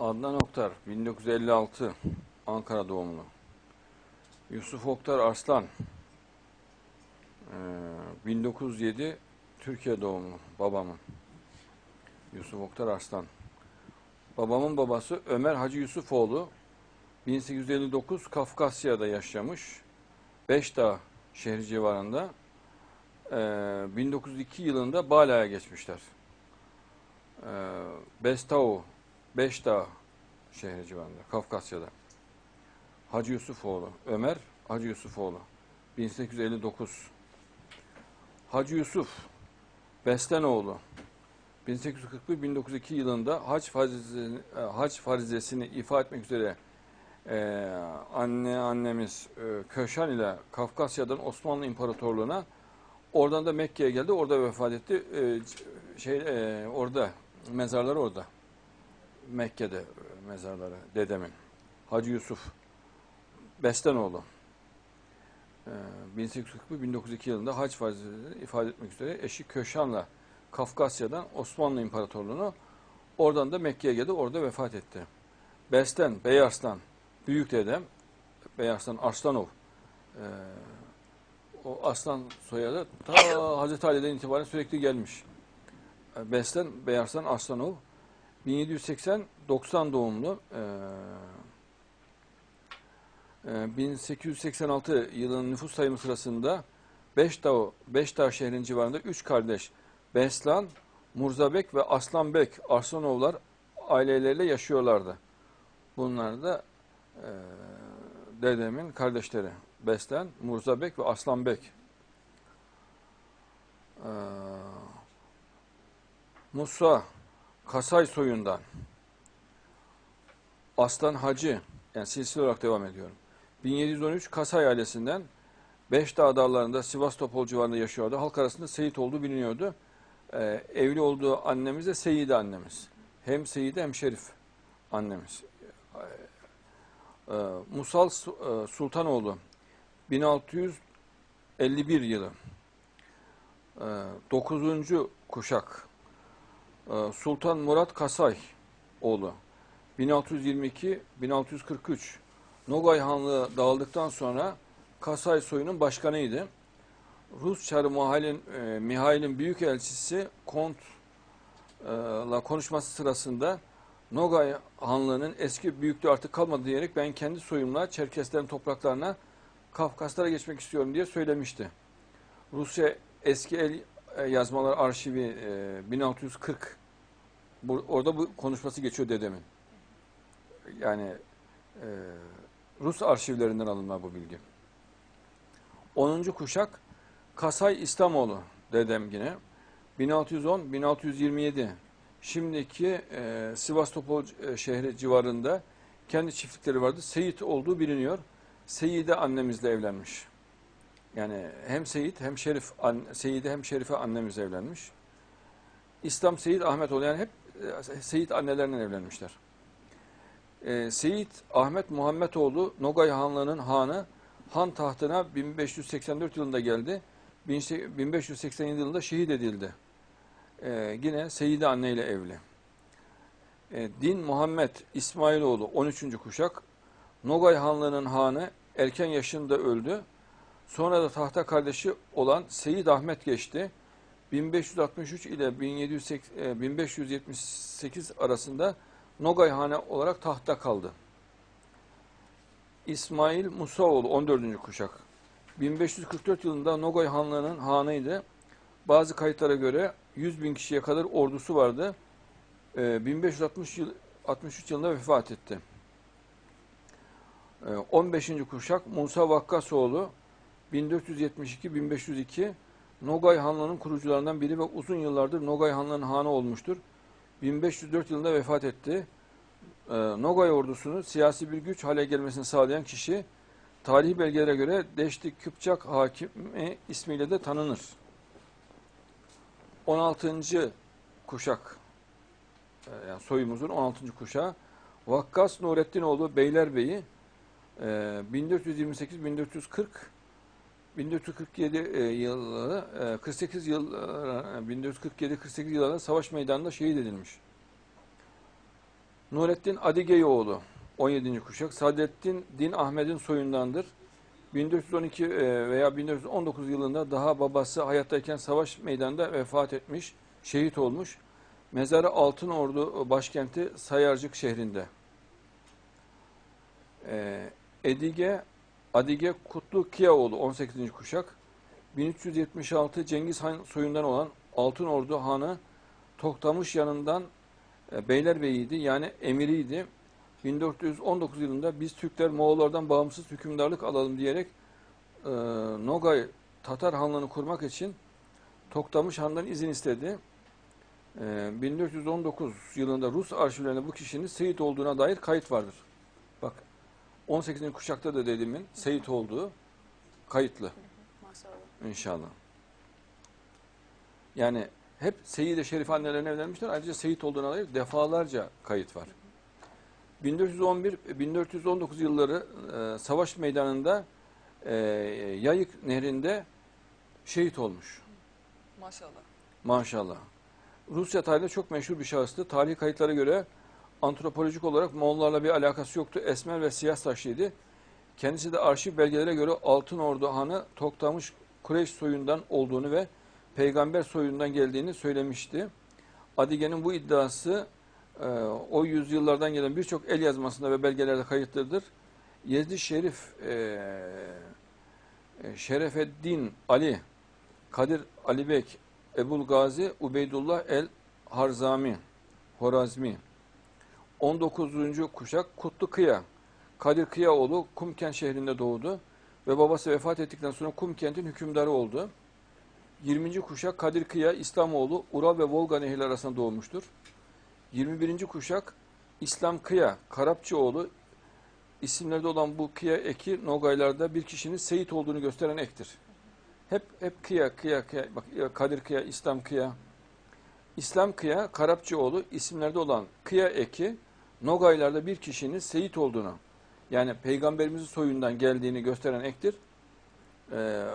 Adnan Oktar 1956 Ankara doğumlu. Yusuf Oktar Arslan ee, 1907 Türkiye doğumlu babamın. Yusuf Oktar Arslan. Babamın babası Ömer Hacı Yusufoğlu 1859 Kafkasya'da yaşamış. Beşdağ şehri civarında. Ee, 1902 yılında Bala'ya geçmişler. Bestau, Beşdağ şehri civarında, Kafkasya'da. Hacı Yusufoğlu, Ömer Hacı Yusufoğlu, 1859. Hacı Yusuf, Beslenoğlu, 1841-1902 yılında hac, farizesini, e, hac farizesini ifa etmek üzere e, anne annemiz e, Köşan ile Kafkasya'dan Osmanlı İmparatorluğu'na oradan da Mekke'ye geldi. Orada vefat etti. E, şey e, orada mezarları orada. Mekke'de e, mezarları dedemin. Hacı Yusuf Bestenoğlu. E, 1841-1902 yılında hac farizesini ifade etmek üzere eşi Köşan'la Kafkasya'dan Osmanlı İmparatorluğu'na oradan da Mekke'ye geldi. Orada vefat etti. Besten, Beyarslan, büyük dedem Beyarslan Arslanov. E, o Aslan soyadı ta Hazreti Ali'den itibaren sürekli gelmiş. E, Besten, Beyarslan Arslanov. 1780-90 doğumlu. E, e, 1886 yılının nüfus sayımı sırasında Beşdağ, Beşdağ şehrinin civarında üç kardeş Beslan, Murzabek ve Aslanbek Arslanovlar aileleriyle yaşıyorlardı. Bunlar da e, dedemin kardeşleri. Beslen, Murzabek ve Aslanbek. Ee, Musa, Kasay soyundan. Aslan Hacı, yani silsile olarak devam ediyorum. 1713 Kasay ailesinden Beşdağ dağlarında Sivas Topol civarında yaşıyordu. Halk arasında Seyit olduğu biliniyordu. Ee, evli olduğu annemiz de Seyide annemiz. Hem Seyide hem Şerif annemiz. Ee, Musal e, Sultanoğlu 1651 yılı 9. kuşak Ee, Sultan Murat Kasay oğlu 1622-1643 Nogay Hanlığı dağıldıktan sonra Kasay soyunun başkanıydı. Rus Çarı e, Mihail'in büyük elçisi Kont'la konuşması sırasında Nogay Hanlığı'nın eski büyüklüğü artık kalmadı diyerek ben kendi soyumla Çerkeslerin topraklarına Kafkaslara geçmek istiyorum diye söylemişti. Rusya eski el e, yazmalar arşivi e, 1640 bu, orada bu konuşması geçiyor dedemin. Yani e, Rus arşivlerinden alınma bu bilgi. 10. kuşak Kasay İslamoğlu dedem yine. 1610-1627 şimdiki e, Sivastopol e, şehri civarında kendi çiftlikleri vardı. Seyit olduğu biliniyor. Seyide annemizle evlenmiş. Yani hem Seyit hem Şerif, Seyide hem Şerife annemiz evlenmiş. İslam Seyit Ahmetoğlu yani hep e, Seyit annelerinden evlenmişler. E, Seyit Ahmet Muhammedoğlu Nogay Hanlığı'nın hanı han tahtına 1584 yılında geldi. 1587 yılında şehit edildi. Ee, yine Seyide anne ile evli. Ee, Din Muhammed İsmailoğlu 13. kuşak Nogay Hanlığı'nın hanı erken yaşında öldü. Sonra da tahta kardeşi olan Seyit Ahmet geçti. 1563 ile 1578 arasında Nogay Hane olarak tahta kaldı. İsmail Musaoğlu 14. kuşak. 1544 yılında Nogay Hanlığı'nın hanıydı. Bazı kayıtlara göre 100 bin kişiye kadar ordusu vardı. 1560 yıl, 63 yılında vefat etti. 15. kuşak Musa Vakkasoğlu 1472-1502 Nogay Hanlığı'nın kurucularından biri ve uzun yıllardır Nogay Hanlığı'nın hanı olmuştur. 1504 yılında vefat etti. Nogay ordusunu siyasi bir güç hale gelmesini sağlayan kişi tarihi belgelere göre Deşti Küpçak Hakimi ismiyle de tanınır. 16. kuşak yani soyumuzun 16. kuşağı Vakkas Nureddinoğlu Beylerbeyi 1428-1440 1447 yılı 48 yıl 1447-48 yıllarında savaş meydanında şehit edilmiş. Nurettin Adigeyoğlu 17. kuşak. Saadettin Din Ahmet'in soyundandır. 1412 e, veya 1419 yılında daha babası hayattayken savaş meydanında vefat etmiş, şehit olmuş. Mezarı Altınordu başkenti Sayarcık şehrinde. Ee, Edige Adige Kutlu Kiyaoğlu 18. kuşak. 1376 Cengiz Han soyundan olan Altınordu Hanı Toktamış yanından e, Beylerbeyiydi yani emiriydi. 1419 yılında biz Türkler Moğollardan bağımsız hükümdarlık alalım diyerek e, Nogay Tatar Hanlığı'nı kurmak için Toktamış Han'dan izin istedi. E, 1419 yılında Rus arşivlerinde bu kişinin Seyit olduğuna dair kayıt vardır. Bak 18. kuşakta da dediğimin Seyit olduğu kayıtlı Maşallah. inşallah. Yani hep Seyyid-i Şerif annelerine evlenmişler. Ayrıca Seyit olduğuna dair defalarca kayıt var. 1411-1419 yılları e, savaş meydanında e, Yayık Nehri'nde şehit olmuş. Maşallah. Maşallah. Rusya tarihinde çok meşhur bir şahıstı. Tarihi kayıtlara göre antropolojik olarak Moğollarla bir alakası yoktu. Esmer ve siyah saçlıydı. Kendisi de arşiv belgelere göre Altın Ordu Hanı Toktamış Kureyş soyundan olduğunu ve peygamber soyundan geldiğini söylemişti. Adige'nin bu iddiası e, o yüzyıllardan gelen birçok el yazmasında ve belgelerde kayıtlıdır. Yezdi Şerif e, e, Şerefeddin Ali Kadir Alibek Ebul Gazi Ubeydullah el Harzami Horazmi 19. kuşak Kutlu Kıya Kadir Kıyaoğlu Kumkent şehrinde doğdu ve babası vefat ettikten sonra Kumkent'in hükümdarı oldu. 20. kuşak Kadir Kıya İslamoğlu Ural ve Volga nehirleri arasında doğmuştur. 21. kuşak İslam Kıya Karapçıoğlu isimlerde olan bu Kıya eki Nogaylarda bir kişinin Seyit olduğunu gösteren ektir. Hep hep Kıya Kıya Kıya bak Kadir Kıya İslam Kıya İslam Kıya Karapçıoğlu isimlerde olan Kıya eki Nogaylarda bir kişinin Seyit olduğunu yani peygamberimizin soyundan geldiğini gösteren ektir. Ee,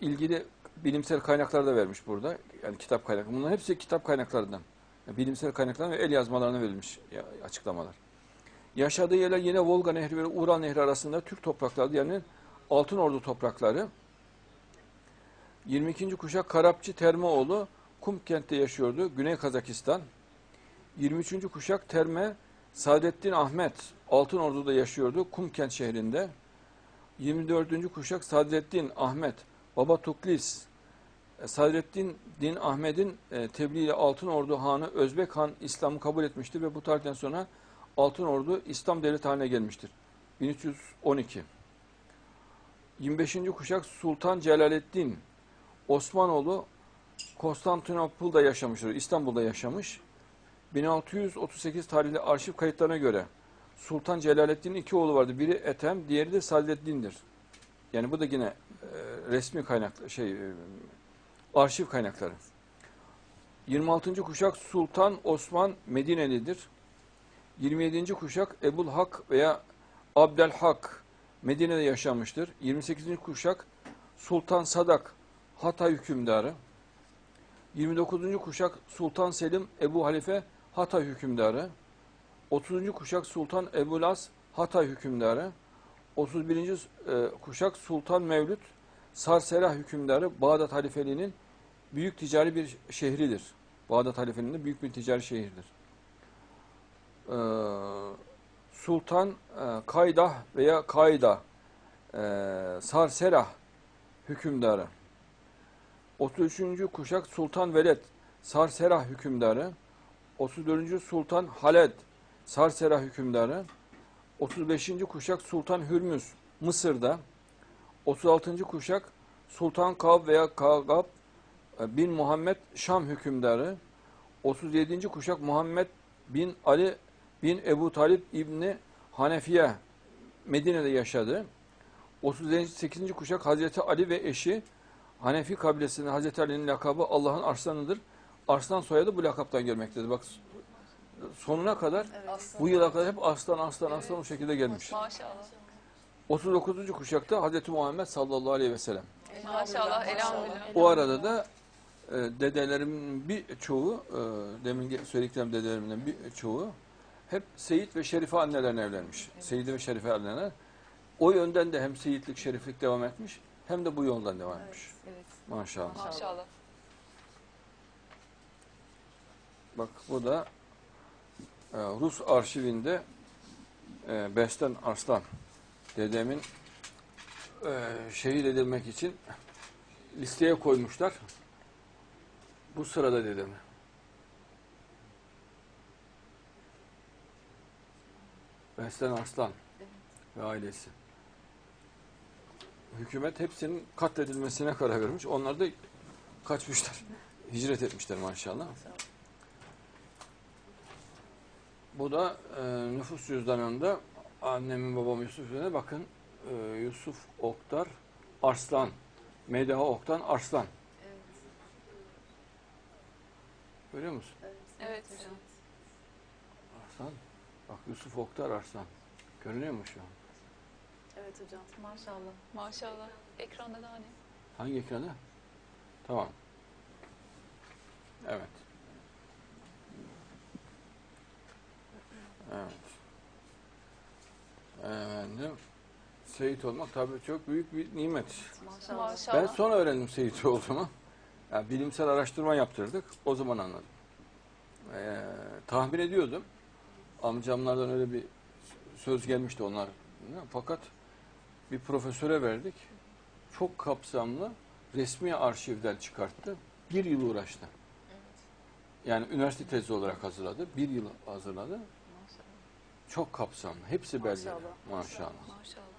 ilgili bilimsel kaynaklar da vermiş burada. Yani kitap kaynakları. Bunların hepsi kitap kaynaklarından. Yani bilimsel kaynaklardan ve el yazmalarına verilmiş açıklamalar. Yaşadığı yerler yine Volga Nehri ve Ural Nehri arasında Türk toprakları yani Altın Ordu toprakları. 22. kuşak Karapçı Termeoğlu Kumkent'te yaşıyordu. Güney Kazakistan. 23. kuşak Terme Saadettin Ahmet Altın Ordu'da yaşıyordu. Kumkent şehrinde. 24. kuşak Saadettin Ahmet Baba Tuklis e, Sadrettin Din Ahmet'in e, tebliğiyle Altın Ordu Hanı Özbek Han İslam'ı kabul etmiştir ve bu tarihten sonra Altın Ordu İslam devleti haline gelmiştir. 1312 25. kuşak Sultan Celaleddin Osmanoğlu Konstantinopol'da yaşamıştır. İstanbul'da yaşamış. 1638 tarihli arşiv kayıtlarına göre Sultan Celaleddin'in iki oğlu vardı. Biri Ethem, diğeri de Saadettin'dir. Yani bu da yine e, resmi kaynak şey e, arşiv kaynakları. 26. kuşak Sultan Osman Medinelidir. 27. kuşak Ebul Hak veya Abdelhak Medine'de yaşamıştır. 28. kuşak Sultan Sadak Hatay hükümdarı. 29. kuşak Sultan Selim Ebu Halife Hatay hükümdarı. 30. kuşak Sultan Ebu Las Hatay hükümdarı. 31. e, kuşak Sultan Mevlüt Sarsera hükümdarı Bağdat halifeliğinin büyük ticari bir şehridir. Bağdat halifeliğinin büyük bir ticari şehirdir. Ee, Sultan e, Kaydah veya Kayda e, Sarserah hükümdarı. 33. kuşak Sultan Veled Sarserah hükümdarı. 34. Sultan Haled Sarserah hükümdarı. 35. kuşak Sultan Hürmüz Mısır'da. 36. kuşak Sultan Kab veya Kagab e, bin Muhammed Şam hükümdarı. 37. kuşak Muhammed bin Ali bin Ebu Talip İbni Hanefiye Medine'de yaşadı. 38. kuşak Hazreti Ali ve eşi Hanefi kabilesinin Hazreti Ali'nin lakabı Allah'ın arslanıdır. Arslan soyadı bu lakaptan gelmektedir. Bak sonuna kadar Evet. bu yıla kadar hep aslan aslan aslan o şekilde gelmiş. Maşallah. 39. kuşakta Hazreti Muhammed sallallahu aleyhi ve sellem. Maşallah. Elhamdülillah. O arada da e, dedelerimin bir çoğu, e, demin söylediklerim dedelerimden bir çoğu hep Seyit ve Şerife annelerine evlenmiş. Seyit ve Şerife anneler. O yönden de hem Seyitlik, Şeriflik devam etmiş hem de bu yoldan devam etmiş. Evet. Maşallah. Maşallah. Bak bu da e, Rus arşivinde e, Besten Arslan dedemin e, şehit edilmek için listeye koymuşlar. Bu sırada dedemi. Besten Arslan ve ailesi. Hükümet hepsinin katledilmesine karar vermiş. Onlar da kaçmışlar. Hicret etmişler maşallah. Bu da e, nüfus cüzdanında annemin babam Yusuf üzerine bakın e, Yusuf Oktar Arslan. Medaha Oktan Arslan. Evet. Görüyor musun? Evet. hocam. Arslan. Bak Yusuf Oktar Arslan. Görünüyor mu şu an? Evet hocam. Maşallah. Maşallah. Ekranda da hani. Hangi ekranda? Tamam. Evet. Evet. Efendim, Seyit olmak tabii çok büyük bir nimet. Maşallah. Maşallah. Ben sonra öğrendim Seyit olduğumu. Yani bilimsel araştırma yaptırdık. O zaman anladım. Ee, tahmin ediyordum. Amcamlardan öyle bir söz gelmişti onlar. Fakat bir profesöre verdik. Çok kapsamlı resmi arşivden çıkarttı. Bir yıl uğraştı. Yani üniversite tezi olarak hazırladı. Bir yıl hazırladı. Çok kapsamlı. Hepsi belgeli. Maşallah. Maşallah. Maşallah.